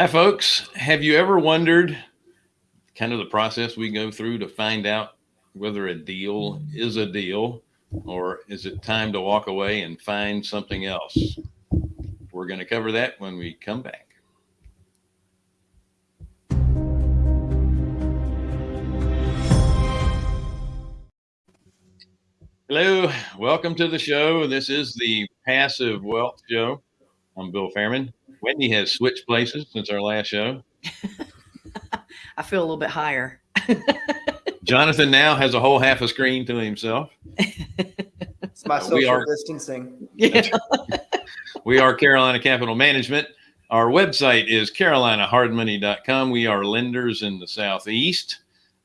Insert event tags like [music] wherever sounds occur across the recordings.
Hi, folks. Have you ever wondered kind of the process we go through to find out whether a deal is a deal or is it time to walk away and find something else? We're going to cover that when we come back. Hello, welcome to the show. This is the Passive Wealth Show. I'm Bill Fairman. Wendy has switched places since our last show. [laughs] I feel a little bit higher. [laughs] Jonathan now has a whole half a screen to himself. It's my Uh, social we are- distancing. Yeah. [laughs] We are Carolina Capital Management. Our website is carolinahardmoney.com. We are lenders in the Southeast.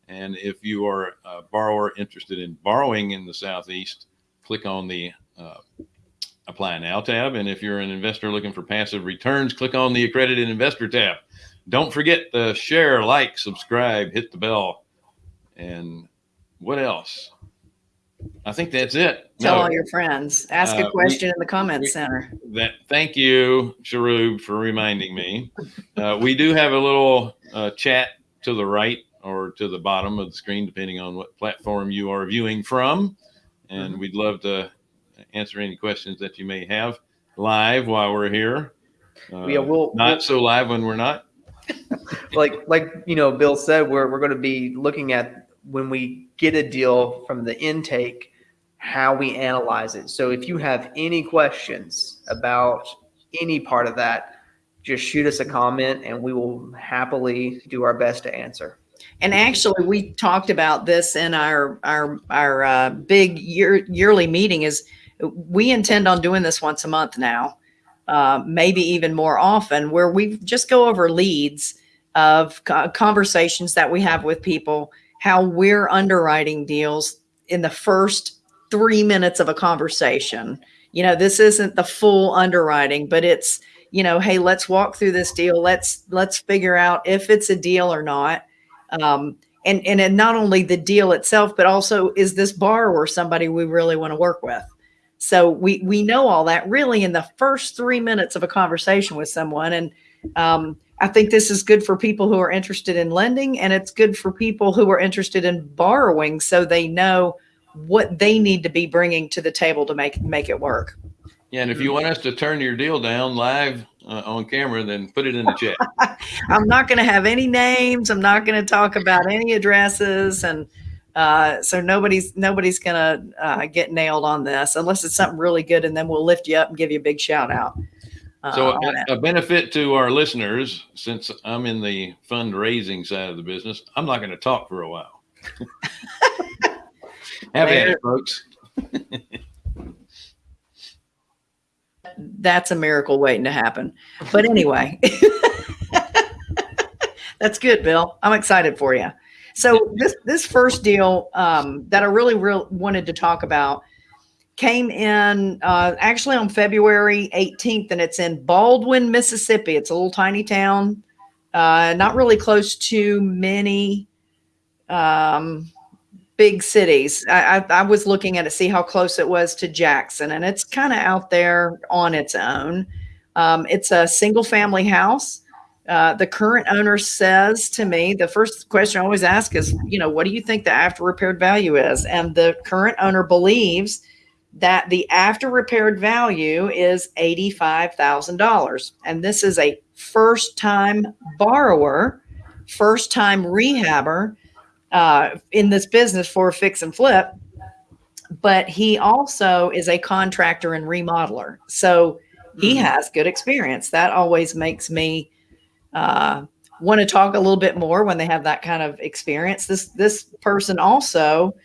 And if you are a borrower interested in borrowing in the Southeast, click on the uh, Apply Now tab. And if you're an investor looking for passive returns, click on the Accredited Investor tab. Don't forget to share, like, subscribe, hit the bell. And what else? I think that's it. Tell No. all your friends. Ask Uh, a we- question in the comment we- center. that thank you Sharub for reminding me uh, we do have a little uh, chat to the right or to the bottom of the screen depending on what platform you are viewing from and Mhm. we'd love to answer any questions that you may have live while we're here uh, Yeah, we'll- not we'll- so live when we're not [laughs] Like like you know, Bill said, we're we're going to be looking at when we get a deal from the intake, how we analyze it. So if you have any questions about any part of that, just shoot us a comment, and we will happily do our best to answer. And actually, we talked about this in our our our uh, big year yearly meeting. Is we intend on doing this once a month now, uh, maybe even more often, where we just go over leads of conversations that we have with people, how we're underwriting deals in the first three minutes of a conversation. You know, this isn't the full underwriting, but it's you know, hey, let's walk through this deal. Let's let's figure out if it's a deal or not um, and and and not only the deal itself, but also is this borrower somebody we really want to work with? So we we know all that really in the first three minutes of a conversation with someone, and um, I think this is good for people who are interested in lending, and it's good for people who are interested in borrowing, so they know what they need to be bringing to the table to make make it work. yeah and if you want us to turn your deal down live uh, on camera then put it in the chat [laughs] I'm not going to have any names. I'm not going to talk about any addresses, and uh, so nobody's nobody's going to uh, get nailed on this unless it's something really good, and then we'll lift you up and give you a big shout out. Uh, So a, a benefit to our listeners, since I'm in the fundraising side of the business, I'm not going to talk for a while. [laughs] Have at it, folks. [laughs] that's a miracle waiting to happen. But anyway, [laughs] that's good, Bill. I'm excited for you. So this this first deal um, that I really real wanted to talk about came in uh, actually on February 18th, and it's in Baldwyn, Mississippi. It's a little tiny town, uh, not really close to many um, big cities. I, I, I was looking at it, see how close it was to Jackson, and it's kind of out there on its own. Um, it's a single family house. Uh, the current owner says to me, the first question I always ask is, you know, what do you think the after repaired value is? And the current owner believes that the after repaired value is $85,000. And this is a first time borrower, first time rehabber uh, in this business for fix and flip. But he also is a contractor and remodeler. So he Mhm. has good experience. That always makes me uh, want to talk a little bit more when they have that kind of experience. This this person also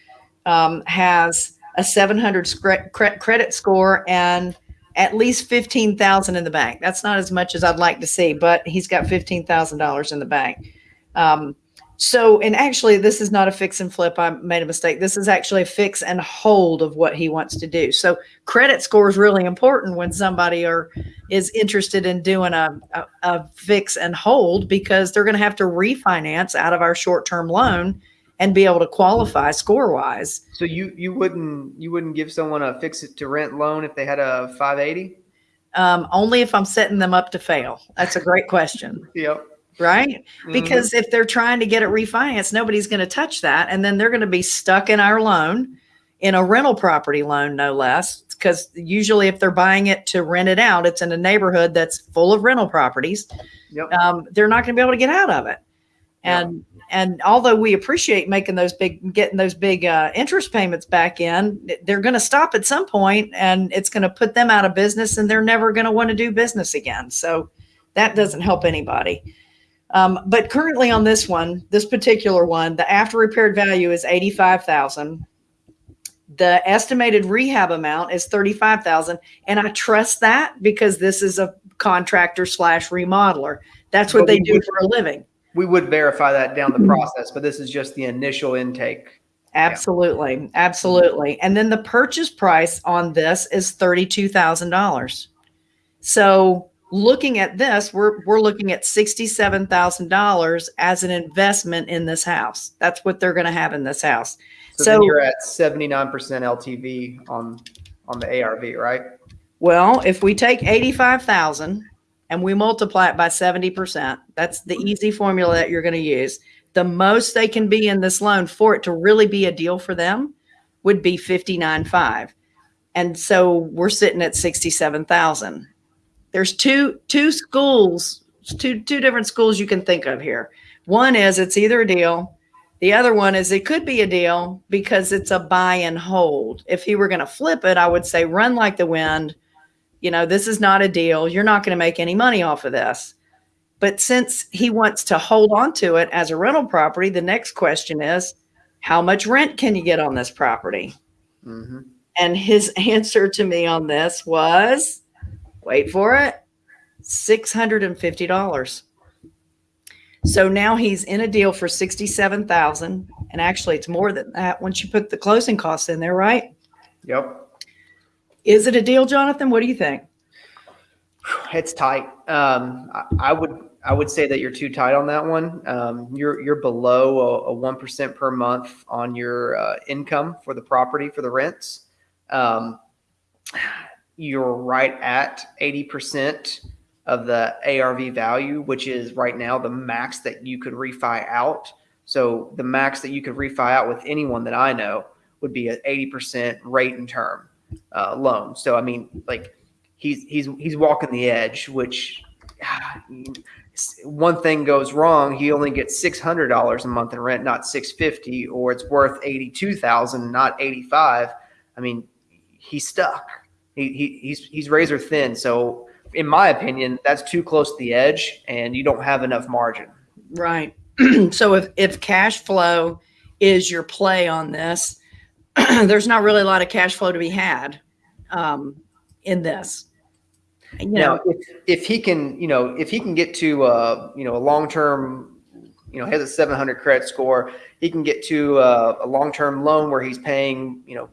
um, has a 700 scre- cre- credit score and at least 15,000 in the bank. That's not as much as I'd like to see, but he's got $15,000 in the bank. Um, so, and actually, this is not a fix and flip. I made a mistake. This is actually a fix and hold of what he wants to do. So, credit score is really important when somebody are is interested in doing a, a, a fix and hold because they're going to have to refinance out of our short term loan and be able to qualify score wise. So you you wouldn't you wouldn't give someone a fix it to rent loan if they had a 580? Um, only if I'm setting them up to fail. That's a great question, [laughs] Yep. Right? Mhm. Because if they're trying to get it refinanced, nobody's going to touch that. And then they're going to be stuck in our loan, in a rental property loan, no less. Because usually, if they're buying it to rent it out, it's in a neighborhood that's full of rental properties. Yep. Um, they're not going to be able to get out of it. And and although we appreciate making those big, getting those big uh, interest payments back in, they're going to stop at some point, and it's going to put them out of business, and they're never going to want to do business again. So that doesn't help anybody. Um, but currently on this one, this particular one, the after repaired value is eighty-five thousand. The estimated rehab amount is thirty-five thousand, and I trust that because this is a contractor slash remodeler. That's what But they do would- for a living. We would verify that down Mm-hmm. the process, but this is just the initial intake. Absolutely. Absolutely. And then the purchase price on this is $32,000. So looking at this, we're, we're looking at $67,000 as an investment in this house. That's what they're going to have in this house. So, So- you're at 79% LTV on on the ARV, right? Well, if we take 85,000 and we multiply it by 70%, that's the easy formula that you're going to use. The most they can be in this loan for it to really be a deal for them would be 59.5. And so we're sitting at 67,000. There's two two schools, two two different schools you can think of here. One is it's either a deal the other one is it could be a deal because it's a buy and hold. If he were going to flip it, I would say run like the wind. You know, this is not a deal. You're not going to make any money off of this. But since he wants to hold on to it as a rental property, the next question is how much rent can you get on this property? hmm And his [laughs] answer to me on this was wait for it $650. So now he's in a deal for 67,000 and actually it's more than that once you put the closing costs in there, right? Yep. Is it a deal, Jonathan? What do you think? [sighs] It's tight. Um, I, I would I would say that you're too tight on that one. Um, you're you're below a one percent per month on your uh, income for the property for the rents. Um, you're right at eighty percent of the ARV value, which is right now the max that you could refi out. So the max that you could refi out with anyone that I know would be an eighty percent rate and term uh, loan. So I mean, like he's he's he's walking the edge, which [sighs] one thing goes wrong, he only gets six hundred dollars a month in rent, not six fifty, or it's worth eighty two thousand, not eighty five. I mean, he's stuck. He, he he's he's razor thin. So in my opinion, that's too close to the edge, and you don't have enough margin. Right. [clears throat] so if, if cash flow is your play on this, [clears throat] there's not really a lot of cash flow to be had um, in this. You Now, know, if, if he can, you know, if he can get to, uh, you know, a long-term, you know, has a 700 credit score, he can get to uh, a long-term loan where he's paying, you know,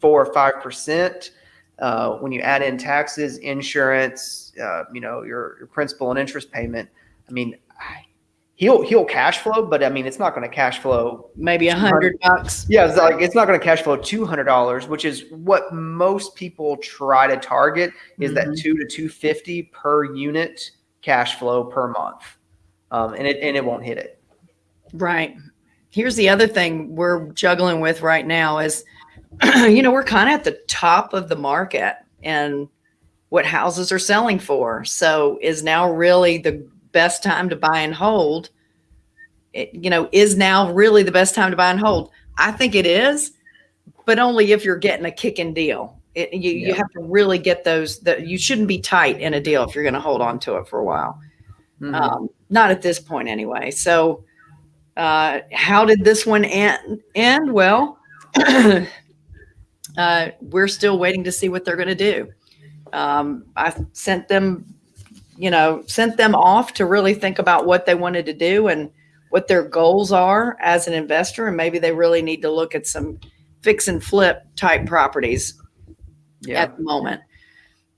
four or five percent. Uh, when you add in taxes, insurance, uh, you know, your, your principal and interest payment. I mean, he'll he'll cash flow, but I mean, it's not going to cash flow maybe a hundred bucks. yeah, it's like it's not going to cash flow two hundred dollars, which is what most people try to target. Is that Mhm. two to two fifty per unit cash flow per month, um, and it and it won't hit it. Right. Here's the other thing we're juggling with right now is, [clears throat] you know, we're kind of at the top of the market and what houses are selling for. So is now really the best time to buy and hold? It, you know, is now really the best time to buy and hold? I think it is, but only if you're getting a kicking deal. It, you, you have to really get those that you shouldn't be tight in a deal if you're going to hold on to it for a while Mhm. um, not at this point anyway. So, uh, how did this one end? End well. [clears throat] uh, we're still waiting to see what they're going to do. Um, I sent them, you know, sent them off to really think about what they wanted to do and what their goals are as an investor, and maybe they really need to look at some fix and flip type properties yeah, at the moment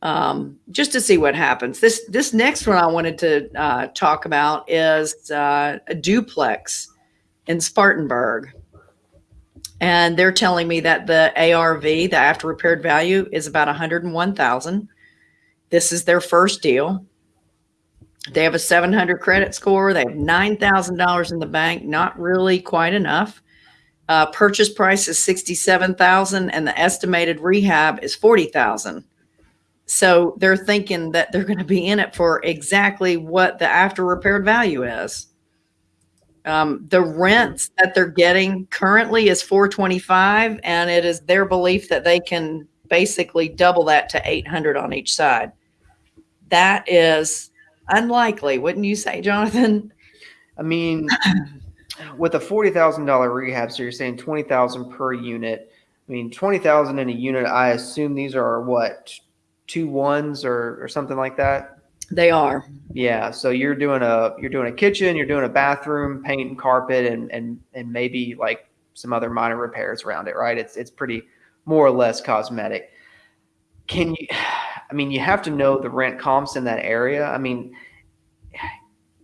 um, just to see what happens. This this next one I wanted to uh, talk about is uh, a duplex in Spartanburg, and they're telling me that the ARV, the after repaired value, is about one hundred and one thousand. This is their first deal. They have a 700 credit score. They have $9,000 in the bank. Not really quite enough. Uh, purchase price is 67,000 and the estimated rehab is 40,000. So they're thinking that they're going to be in it for exactly what the after repaired value is. Um, the rents that they're getting currently is 425 and it is their belief that they can basically double that to 800 on each side. That is unlikely, wouldn't you say, Jonathan? I mean, with a forty thousand dollar rehab, so you're saying twenty thousand per unit. I mean, twenty thousand in a unit. I assume these are what two ones or or something like that. They are. Yeah. So you're doing a you're doing a kitchen, you're doing a bathroom, paint and carpet, and and and maybe like some other minor repairs around it, right? It's it's pretty more or less cosmetic. Can you? [sighs] I mean, you have to know the rent comps in that area. I mean,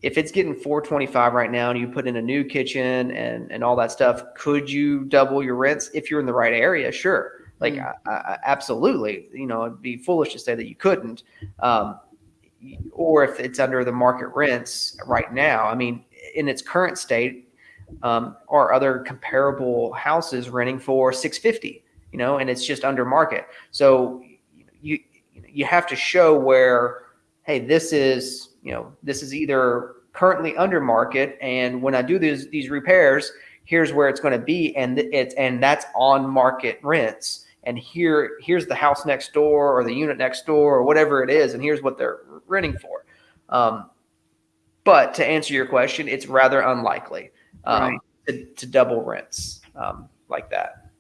if it's getting 425 right now and you put in a new kitchen and and all that stuff, could you double your rents if you're in the right area? Sure. Like Mm. I, I, absolutely, you know, it'd be foolish to say that you couldn't. Um, or if it's under the market rents right now. I mean, in its current state, um, are other comparable houses renting for 650? You know, and it's just under market. So you you have to show where, hey, this is you know this is either currently under market, and when I do these these repairs, here's where it's going to be, and it's and that's on market rents. And here here's the house next door or the unit next door or whatever it is, and here's what they're renting for. Um, but to answer your question, it's rather unlikely um, Right. to, to double rents um, like that.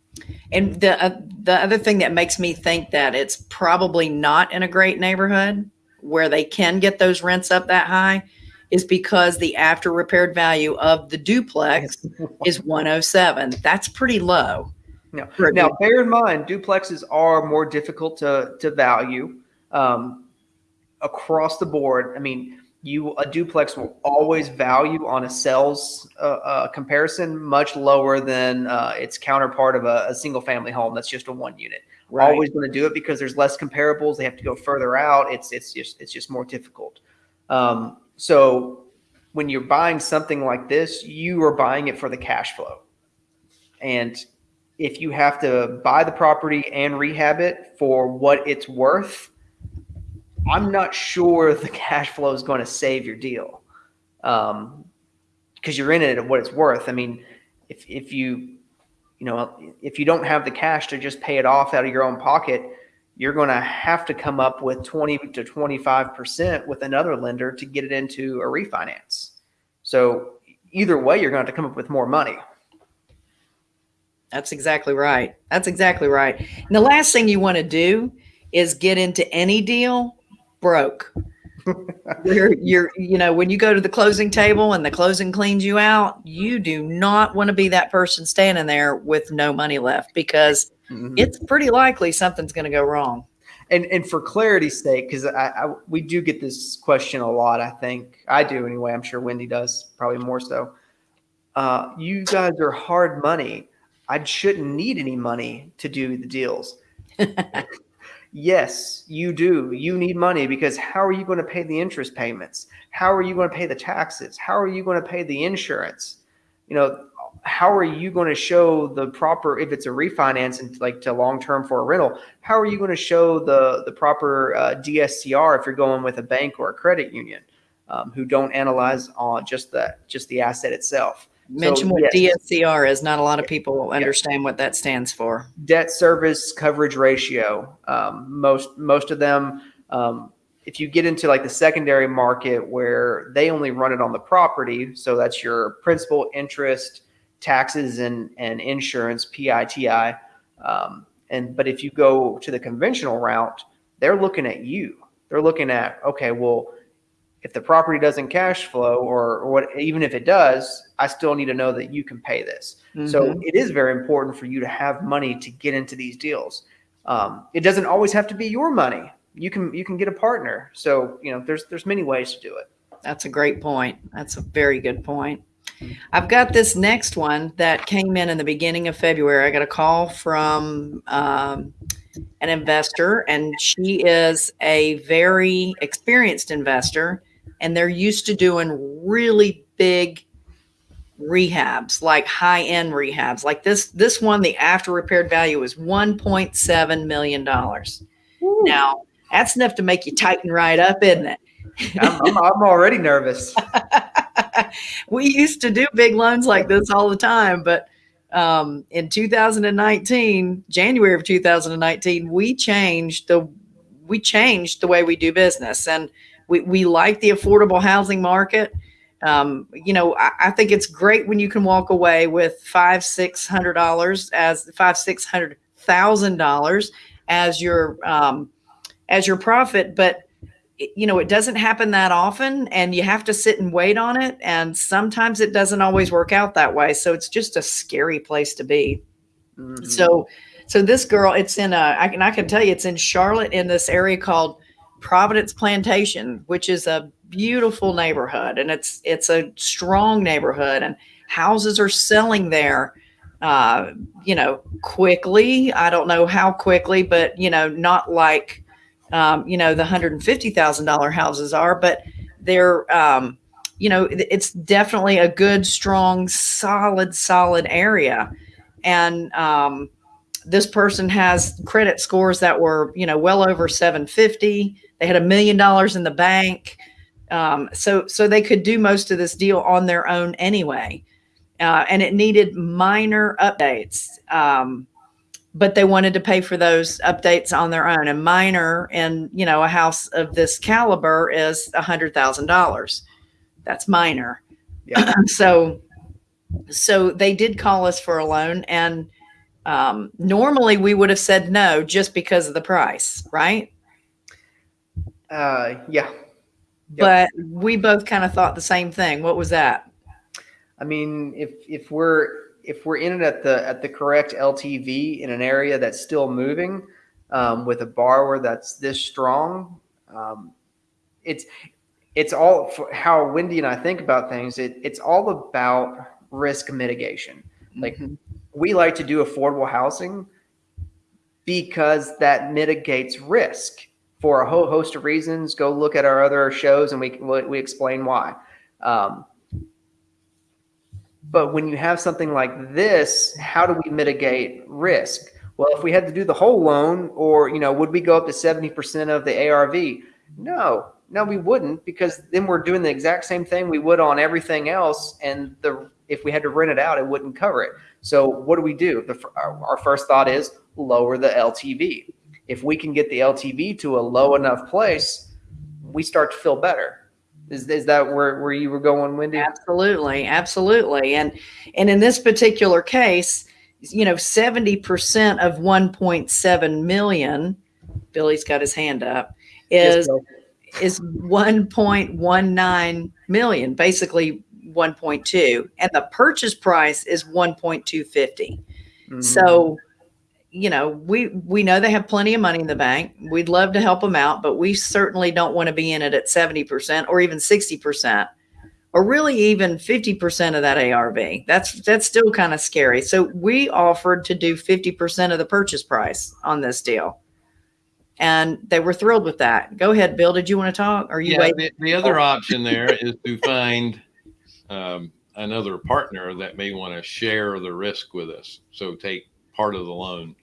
And the uh, the other thing that makes me think that it's probably not in a great neighborhood where they can get those rents up that high is because the after repaired value of the duplex [laughs] is 107. That's pretty low. No. a Now, bear in mind, duplexes are more difficult to to value um, across the board. I mean, you a duplex will always value on a sales uh, uh, comparison much lower than uh, its counterpart of a, a single family home that's just a one unit. Right. Always going to do it because there's less comparables. They have to go further out. It's it's just it's just more difficult. Um, so when you're buying something like this, you are buying it for the cash flow, and if you have to buy the property and rehab it for what it's worth, I'm not sure the [laughs] cash flow is going to save your deal. Um, because you're in it at what it's worth. I mean, if, if you, you know, if you don't have the cash to just pay it off out of your own pocket, you're going to have to come up with 20 to 25% with another lender to get it into a refinance. So either way, you're going to have to come up with more money. That's exactly right. That's exactly right. And the last thing you want to do is get into any deal broke. [laughs] Where you're, you know, when you go to the closing table and the closing cleans you out, you do not want to be that person standing there with no money left because Mhm. it's pretty likely something's going to go wrong. And and for clarity's sake, because I, I we do get this question a lot. I think I do anyway. I'm sure Wendy does, probably more so. Uh, you guys are hard money. I shouldn't need any money to do the deals. [laughs] yes, you do. You need money because how are you going to pay the interest payments? How are you going to pay the taxes? How are you going to pay the insurance? You know, how are you going to show the proper if it's a refinance and like to long term for a rental? How are you going to show the the proper uh, DSCR if you're going with a bank or a credit union um, who don't analyze on just the just the asset itself? Mention what yes. DSCR is. Not a lot of people understand what that stands for. debt service coverage ratio. Um, most most of them, um, if you get into like the secondary market where they only run it on the property, so that's your principal, interest, taxes, and and insurance, PITI. Um, and but if you go to the conventional route, they're looking at you. They're looking at okay, well, if the property doesn't cash flow, or, or what, even if it does, I still need to know that you can pay this. So Mhm. it is very important for you to have money to get into these deals. Um, it doesn't always have to be your money. You can you can get a partner. So you know there's there's many ways to do it. That's a great point. That's a very good point. I've got this next one that came in in the beginning of February. I got a call from um, an investor, and she is a very experienced investor, and they're used to doing really big rehabs, like high end rehabs. Like this, this one, the after repaired value is $1.7 million. Now, that's enough to make you tighten right up, isn't it? I'm, I'm, I'm already nervous. [laughs] we used to do big loans like this all the time, but um, in 2019, January of 2019, we changed the we changed the way we do business, and we we like the affordable housing market. Um, you know, I, I think it's great when you can walk away with five six hundred dollars as five six hundred thousand dollars as your um, as your profit, but you know, it doesn't happen that often and you have to sit and wait on it. And sometimes it doesn't always work out that way. So it's just a scary place to be. Mhm. So, so this girl, it's in a, I can, I can tell you, it's in Charlotte in this area called Providence Plantation, which is a beautiful neighborhood, and it's it's a strong neighborhood, and houses are selling there. Uh, you know, quickly. I don't know how quickly, but you know, not like um, you know the hundred and fifty thousand dollar houses are, but they're um, you know, it's definitely a good, strong, solid, solid area, and um, this person has credit scores that were you know well over 750 they had a million dollars in the bank. Um, so so they could do most of this deal on their own anyway. Uh, and it needed minor updates. Um, but they wanted to pay for those updates on their own. And minor in you know a house of this caliber is a hundred thousand dollars. That's minor. Yeah. [clears throat] so so they did call us for a loan and um, normally we would have said no just because of the price, right? Uh, yeah. But we both kind of thought the same thing. What was that? I mean, if if we're if we're in it at the at the correct LTV in an area that's still moving, um, with a borrower that's this strong, um, it's it's all for how Wendy and I think about things. It it's all about risk mitigation. Like we like to do affordable housing because that mitigates risk for a whole host of reasons. Go look at our other shows and we we explain why. Um, but when you have something like this, how do we mitigate risk? Well, if we had to do the whole loan, or you know, would we go up to seventy percent of the ARV? No, no, we wouldn't, because then we're doing the exact same thing we would on everything else, and the if we had to rent it out, it wouldn't cover it. So what do we do? The, our, our first thought is lower the LTV. If we can get the LTV to a low enough place, we start to feel better. Is, is that where, where you were going, Wendy? Absolutely, absolutely. And and in this particular case, you know, 70% of 1.7 million, Billy's got his hand up, is Bill. is 1.19 million, basically 1.2. And the purchase price is 1.250. Mhm. So, you know, we we know they have plenty of money in the bank. We'd love to help them out, but we certainly don't want to be in it at 70% or even 60% or really even 50% of that ARV. That's that's still kind of scary. So, we offered to do 50% of the purchase price on this deal. And they were thrilled with that. Go ahead, Bill. Did you want to talk? Or you Yeah, the, the other option there is to find um, another partner that may want to share the risk with us. So take part of the loan,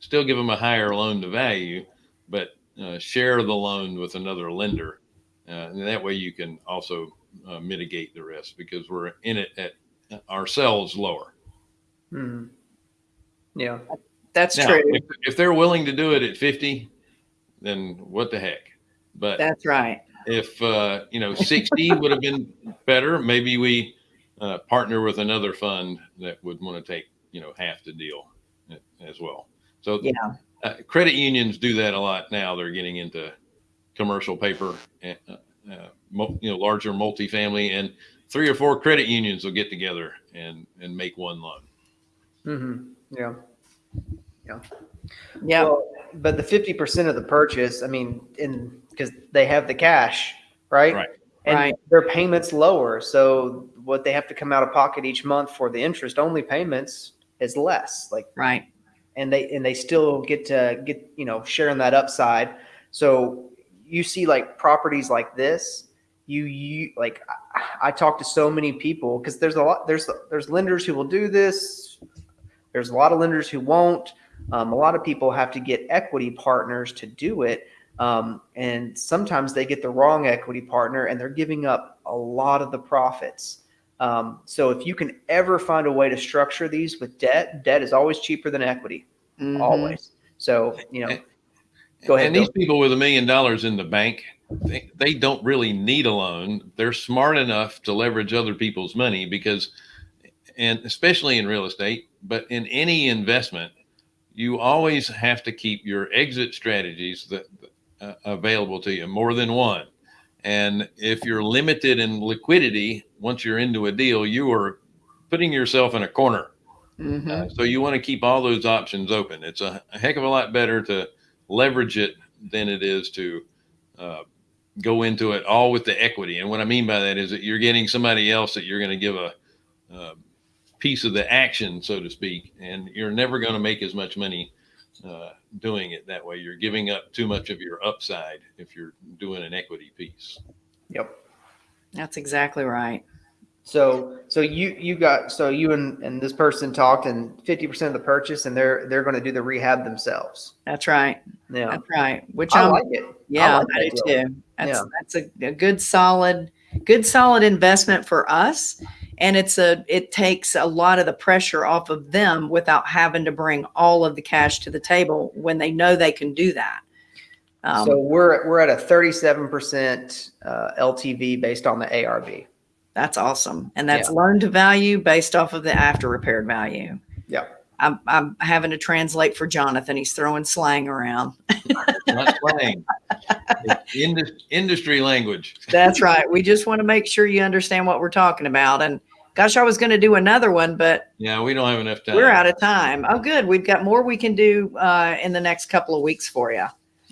still give them a higher loan to value, but uh, share the loan with another lender. Uh, and that way you can also uh, mitigate the risk because we're in it at ourselves lower. Mhm. Yeah. That's Now, true. if, if they're willing to do it at 50, then what the heck? But That's right. If uh, you know 60 would have been better maybe we uh, partner with another fund that would want to take you know half the deal as well so Yeah. uh, credit unions do that a lot now they're getting into commercial paper and, uh, uh, mul- you know larger multifamily and three or four credit unions will get together and and make one loan mm-hmm. Yeah. Yeah. Well, but the fifty percent of the purchase, I mean, in because they have the cash, right? Right. And Right. their payments lower, so what they have to come out of pocket each month for the interest only payments is less. Like, right. and they and they still get to get you know sharing that upside. So you see like properties like this, you you like I, I talk to so many people because there's a lot there's there's lenders who will do this. There's a lot of lenders who won't. Um, a lot of people have to get equity partners to do it. Um, and sometimes they get the wrong equity partner and they're giving up a lot of the profits. Um, so if you can ever find a way to structure these with debt, debt is always cheaper than equity, Mhm. always. So, you know, go ahead. And these Bill. people with a million dollars in the bank, they, they don't really need a loan. They're smart enough to leverage other people's money because, and especially in real estate, but in any investment, you always have to keep your exit strategies that uh, available to you, more than one. And if you're limited in liquidity, once you're into a deal, you are putting yourself in a corner. Mhm. Uh, so you want to keep all those options open. It's a, a heck of a lot better to leverage it than it is to uh, go into it all with the equity. And what I mean by that is that you're getting somebody else that you're going to give a, a piece of the action, so to speak, and you're never going to make as much money uh, doing it that way. You're giving up too much of your upside if you're doing an equity piece. Yep. That's exactly right. So, so you, you got, so you and, and this person talked and 50% of the purchase and they're, they're going to do the rehab themselves. That's right. Yeah. That's right. Which I I'm, like it. yeah, like I do deal. too. That's Yeah. that's a, a good solid, good solid investment for us. And it's a it takes a lot of the pressure off of them without having to bring all of the cash to the table when they know they can do that. Um, so we're, we're at a 37% uh, LTV based on the ARV. that's awesome. And that's loan to value based off of the after repaired value. Yeah. I'm, I'm having to translate for Jonathan. He's throwing slang around. Not slang, [laughs] indus- industry language. That's right. We just want to make sure you understand what we're talking about. And gosh, I was going to do another one, but Yeah, we don't have enough time. we're out of time. Oh, good. We've got more we can do uh, in the next couple of weeks for you.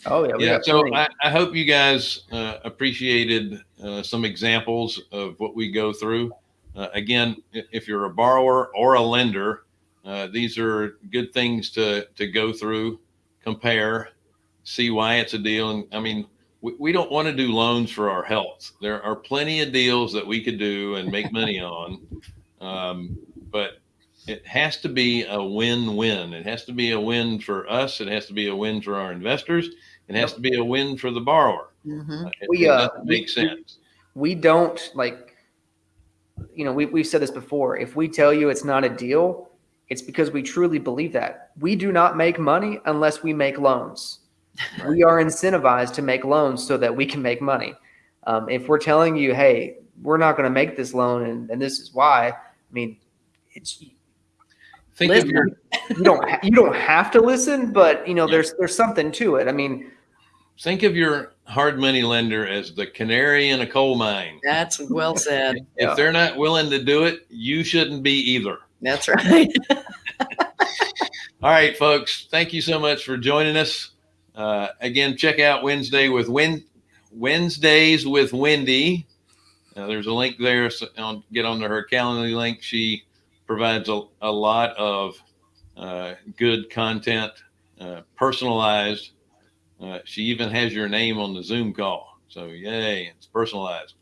Oh yeah. yeah so. I, I hope you guys uh, appreciated uh, some examples of what we go through uh, again if you're a borrower or a lender uh, these are good things to to go through compare see why it's a deal. And i mean we, we don't want to do loans for our health. There are plenty of deals that we could do and make money [laughs] on. Um, but it has to be a win-win. It has to be a win for us. It has to be a win for our investors. It has to be a win for the borrower. It, We, uh, we- make sense. we don't like you know we, we've said this before. If we tell you it's not a deal it's because we truly believe that we do not make money unless we make loans [laughs] we are incentivized to make loans so that we can make money um, if we're telling you hey we're not going to make this loan and, and this is why i mean it's Think of Listen. your you don't ha- you don't have to listen but you know there's there's something to it i mean think of your hard money lender as the canary in a coal mine. That's well said. Yeah. If they're not willing to do it, you shouldn't be either. That's [laughs] right. All right, folks. Thank you so much for joining us. Uh, again, check out Wednesday with Win Wednesdays with Wendy. Uh, there's a link there. So on, get onto her calendar link. She provides a, a lot of uh, good content, uh, personalized. Uh, she even has your name on the Zoom call. So yay, it's personalized.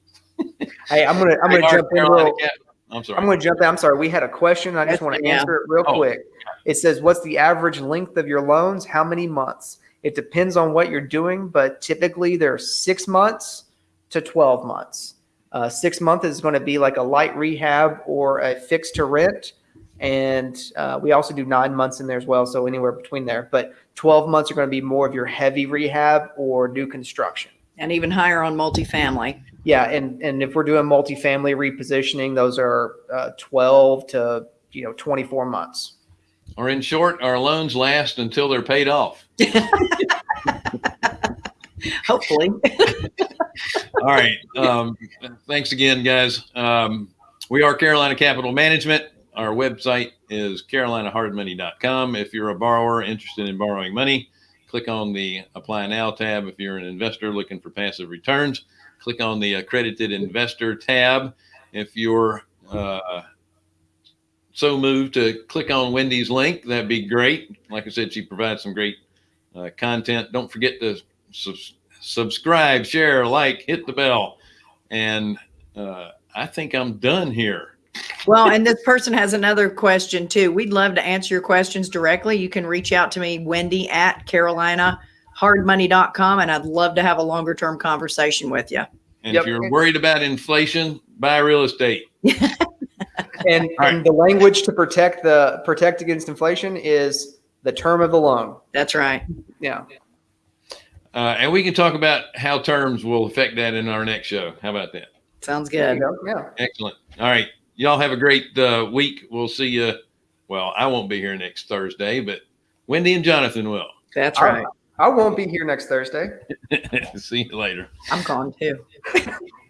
hey i'm gonna i'm Hey, gonna Art jump in Carolina real, Cap- I'm sorry. I'm going to jump in. I'm sorry. We had a question. I just want to answer it real Oh. quick. It says, What's the average length of your loans? How many months? It depends on what you're doing, but typically they're six months to 12 months. Uh, six months is going to be like a light rehab or a fix to rent. And uh, we also do nine months in there as well. So anywhere between there. But 12 months are going to be more of your heavy rehab or new construction. and even higher on multifamily. Yeah, and and if we're doing multifamily repositioning, those are uh, twelve to you know twenty four months. or in short, our loans last until they're paid off. [laughs] Hopefully. [laughs] All right. Um, thanks again, guys. Um, we are Carolina Capital Management. Our website is carolinahardmoney.com. If you're a borrower interested in borrowing money, click on the Apply Now tab. If you're an investor looking for passive returns, click on the Accredited Investor tab. If you're uh, so moved to click on Wendy's link, that'd be great. Like I said, she provides some great uh, content. Don't forget to sus- subscribe, share, like, hit the bell. And uh, I think I'm done here. Well, and this person has another question too. We'd love to answer your questions directly. You can reach out to me, Wendy at carolinahardmoney.com, and I'd love to have a longer term conversation with you. And Yep. if you're worried about inflation, buy real estate. [laughs] And, right. and the language to protect the protect against inflation is the term of the loan. That's right. Yeah. Uh, and we can talk about how terms will affect that in our next show. How about that? Sounds good. go. Yeah. Excellent. All right. Y'all have a great uh, week. We'll see you. Well, I won't be here next Thursday, but Wendy and Jonathan will. That's All right. I won't be here next Thursday. [laughs] see you later. I'm gone too. [laughs]